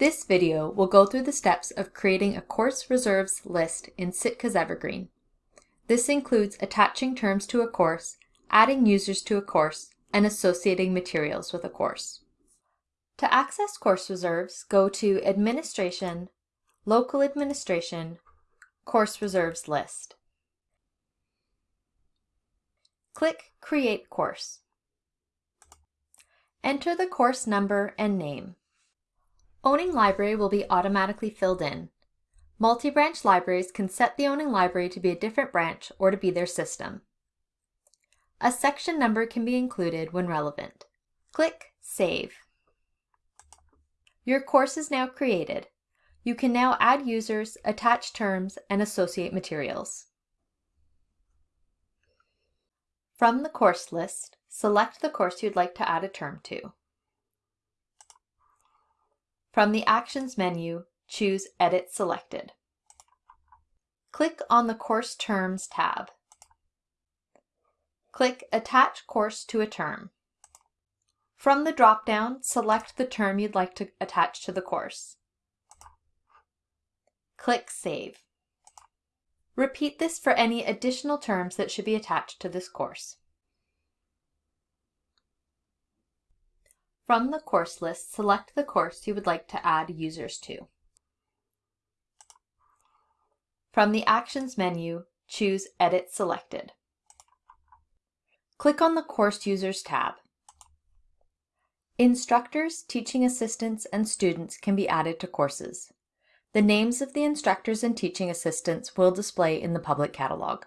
This video will go through the steps of creating a course reserves list in Sitka's Evergreen. This includes attaching terms to a course, adding users to a course, and associating materials with a course. To access course reserves, go to Administration, Local Administration, Course Reserves List. Click Create Course. Enter the course number and name. Owning library will be automatically filled in. Multi-branch libraries can set the owning library to be a different branch or to be their system. A section number can be included when relevant. Click Save. Your course is now created. You can now add users, attach terms, and associate materials. From the course list, select the course you'd like to add a term to. From the Actions menu, choose Edit Selected. Click on the Course Terms tab. Click Attach Course to a Term. From the drop-down, select the term you'd like to attach to the course. Click Save. Repeat this for any additional terms that should be attached to this course. From the course list, select the course you would like to add users to. From the Actions menu, choose Edit Selected. Click on the Course Users tab. Instructors, teaching assistants, and students can be added to courses. The names of the instructors and teaching assistants will display in the public catalog.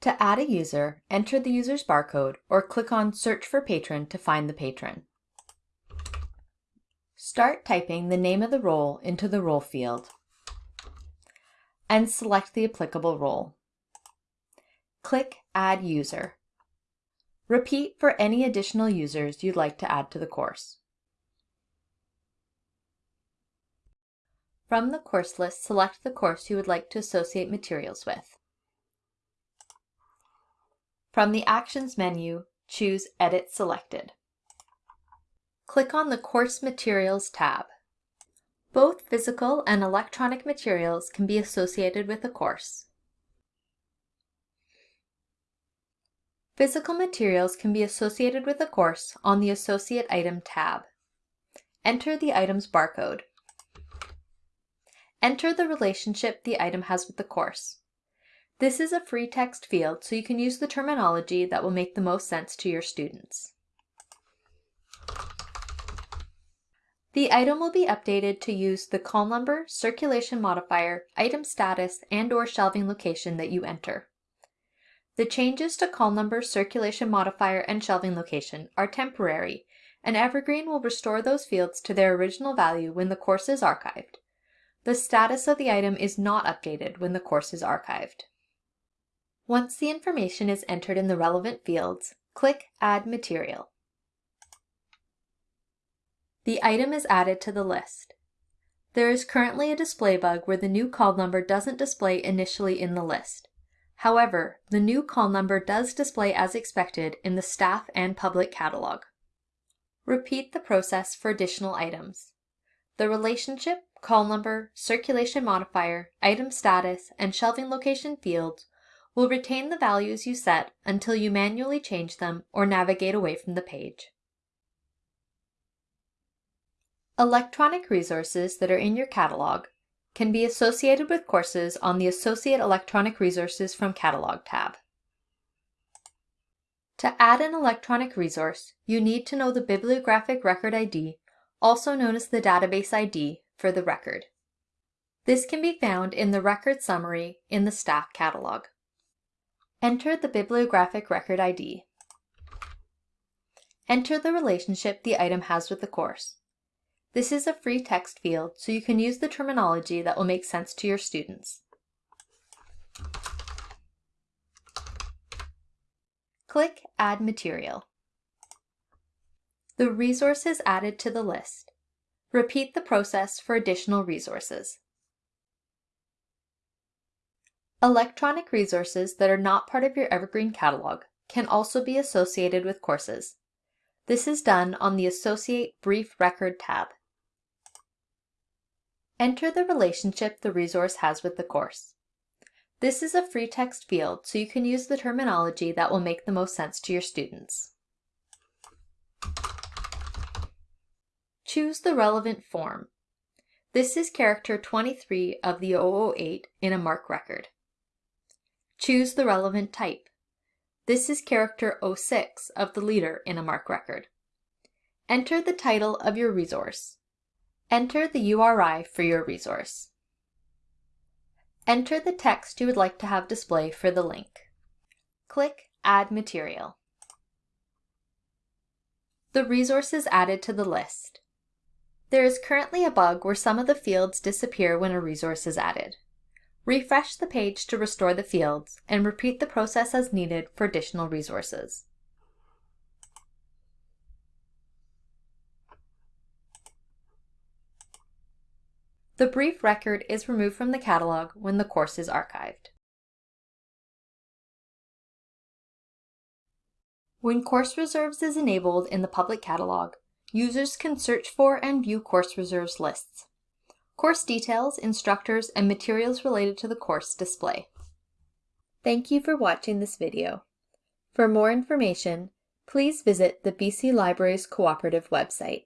To add a user, enter the user's barcode or click on Search for Patron to find the patron. Start typing the name of the role into the role field and select the applicable role. Click Add User. Repeat for any additional users you'd like to add to the course. From the course list, select the course you would like to associate materials with. From the Actions menu, choose Edit Selected. Click on the Course Materials tab. Both physical and electronic materials can be associated with a course. Physical materials can be associated with a course on the Associate Item tab. Enter the item's barcode. Enter the relationship the item has with the course. This is a free text field, so you can use the terminology that will make the most sense to your students. The item will be updated to use the call number, circulation modifier, item status, and or shelving location that you enter. The changes to call number, circulation modifier, and shelving location are temporary, and Evergreen will restore those fields to their original value when the course is archived. The status of the item is not updated when the course is archived. Once the information is entered in the relevant fields, click Add Material the item is added to the list. There is currently a display bug where the new call number doesn't display initially in the list. However, the new call number does display as expected in the staff and public catalog. Repeat the process for additional items. The relationship, call number, circulation modifier, item status, and shelving location fields will retain the values you set until you manually change them or navigate away from the page. Electronic resources that are in your catalog can be associated with courses on the Associate Electronic Resources from Catalog tab. To add an electronic resource, you need to know the bibliographic record ID, also known as the database ID, for the record. This can be found in the record summary in the staff catalog. Enter the bibliographic record ID. Enter the relationship the item has with the course. This is a free text field, so you can use the terminology that will make sense to your students. Click Add Material. The resource is added to the list. Repeat the process for additional resources. Electronic resources that are not part of your Evergreen catalog can also be associated with courses. This is done on the Associate Brief Record tab. Enter the relationship the resource has with the course. This is a free text field, so you can use the terminology that will make the most sense to your students. Choose the relevant form. This is character 23 of the 008 in a MARC record. Choose the relevant type. This is character 06 of the leader in a MARC record. Enter the title of your resource. Enter the URI for your resource. Enter the text you would like to have display for the link. Click Add Material. The resource is added to the list. There is currently a bug where some of the fields disappear when a resource is added. Refresh the page to restore the fields and repeat the process as needed for additional resources. The brief record is removed from the catalog when the course is archived. When Course Reserves is enabled in the public catalog, users can search for and view course reserves lists. Course details, instructors, and materials related to the course display. Thank you for watching this video. For more information, please visit the BC Libraries Cooperative website.